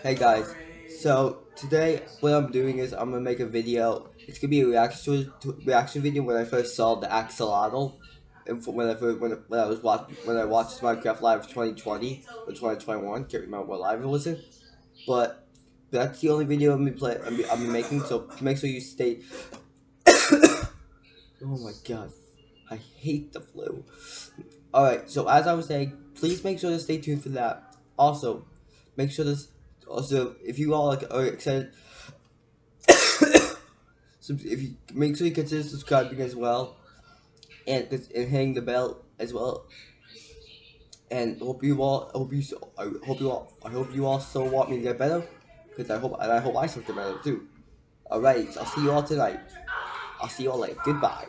Hey guys, so today what I'm doing is I'm gonna make a video. It's gonna be a reaction to, reaction video when I first saw the axolotl, and when I first, when, when I was watching when I watched Minecraft Live 2020 or 2021. Can't remember what live it was in, but that's the only video I'm gonna play. I'm, I'm making. So make sure you stay. oh my god, I hate the flu. All right, so as I was saying, please make sure to stay tuned for that. Also, make sure to also if you all like, are excited so if you make sure you consider subscribing as well and and hitting the bell as well. And hope you all hope you I hope you all I hope you all still want me to get better because I hope and I hope I still get better too. Alright so I'll see you all tonight. I'll see you all later. Goodbye